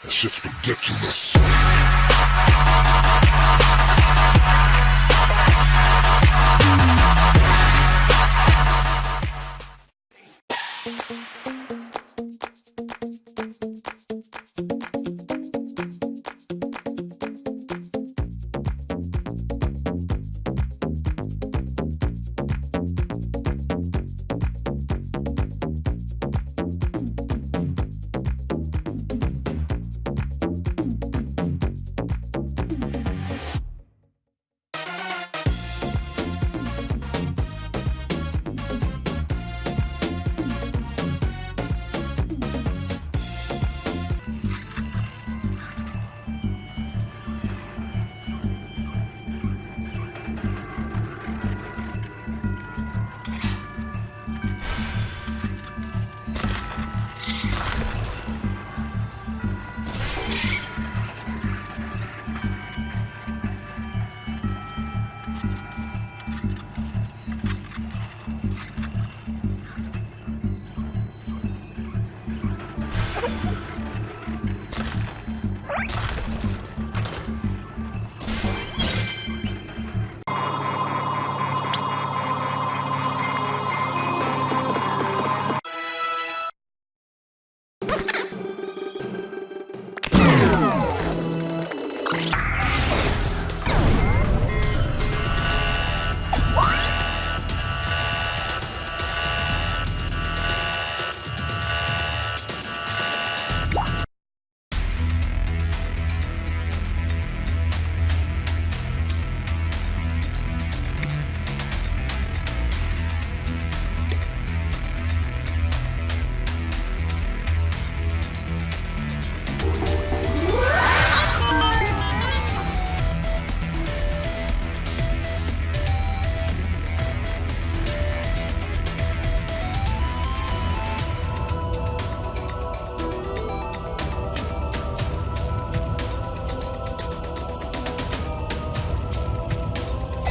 That shit's ridiculous.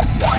you